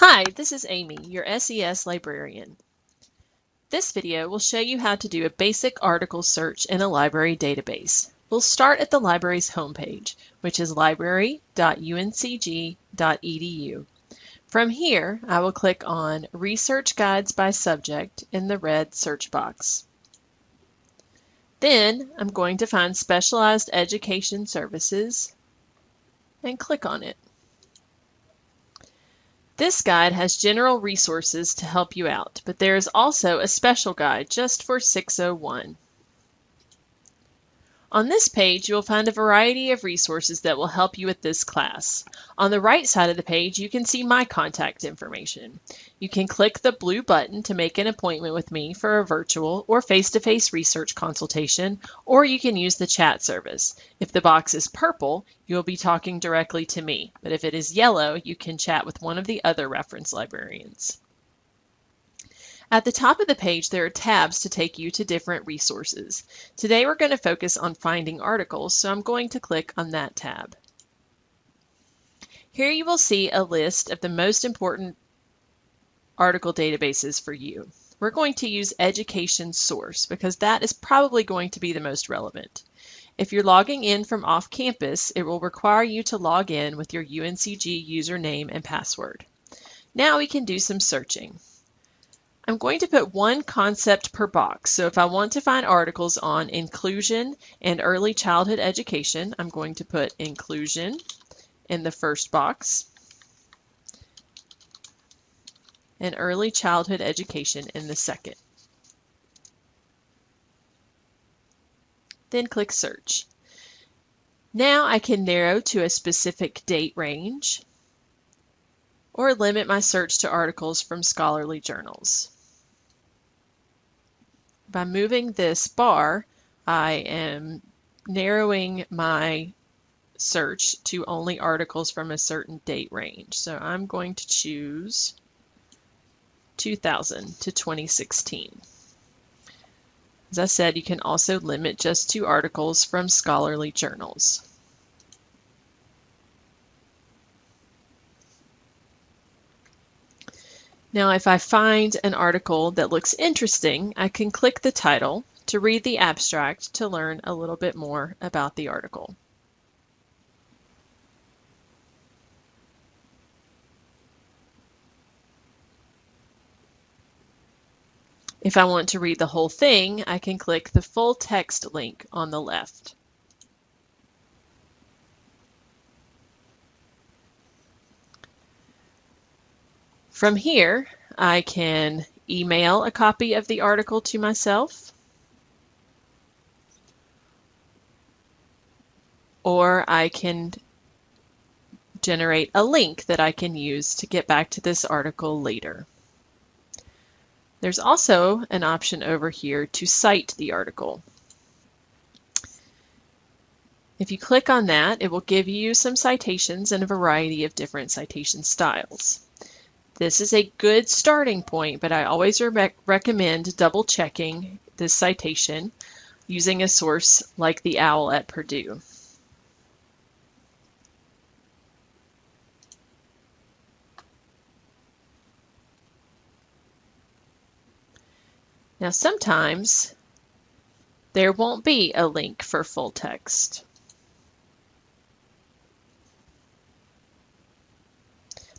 Hi, this is Amy, your SES librarian. This video will show you how to do a basic article search in a library database. We'll start at the library's homepage, which is library.uncg.edu. From here, I will click on Research Guides by Subject in the red search box. Then I'm going to find Specialized Education Services and click on it. This guide has general resources to help you out, but there is also a special guide just for 601. On this page, you will find a variety of resources that will help you with this class. On the right side of the page, you can see my contact information. You can click the blue button to make an appointment with me for a virtual or face-to-face -face research consultation, or you can use the chat service. If the box is purple, you will be talking directly to me, but if it is yellow, you can chat with one of the other reference librarians. At the top of the page, there are tabs to take you to different resources. Today, we're going to focus on finding articles, so I'm going to click on that tab. Here you will see a list of the most important article databases for you. We're going to use Education Source because that is probably going to be the most relevant. If you're logging in from off campus, it will require you to log in with your UNCG username and password. Now we can do some searching. I'm going to put one concept per box. So if I want to find articles on inclusion and early childhood education, I'm going to put inclusion in the first box and early childhood education in the second. Then click search. Now I can narrow to a specific date range or limit my search to articles from scholarly journals by moving this bar, I am narrowing my search to only articles from a certain date range. So I'm going to choose 2000 to 2016. As I said, you can also limit just to articles from scholarly journals. Now, if I find an article that looks interesting, I can click the title to read the abstract to learn a little bit more about the article. If I want to read the whole thing, I can click the full text link on the left. From here, I can email a copy of the article to myself, or I can generate a link that I can use to get back to this article later. There's also an option over here to cite the article. If you click on that, it will give you some citations and a variety of different citation styles. This is a good starting point, but I always re recommend double checking this citation using a source like the OWL at Purdue. Now sometimes there won't be a link for full text.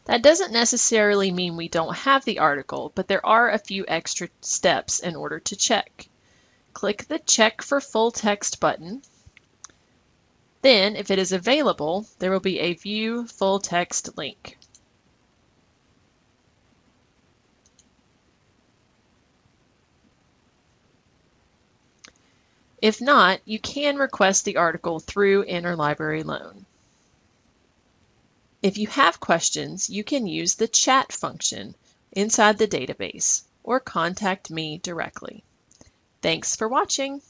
That doesn't necessarily mean we don't have the article, but there are a few extra steps in order to check. Click the Check for Full Text button. Then, if it is available, there will be a View Full Text link. If not, you can request the article through Interlibrary Loan. If you have questions, you can use the chat function inside the database or contact me directly. Thanks for watching.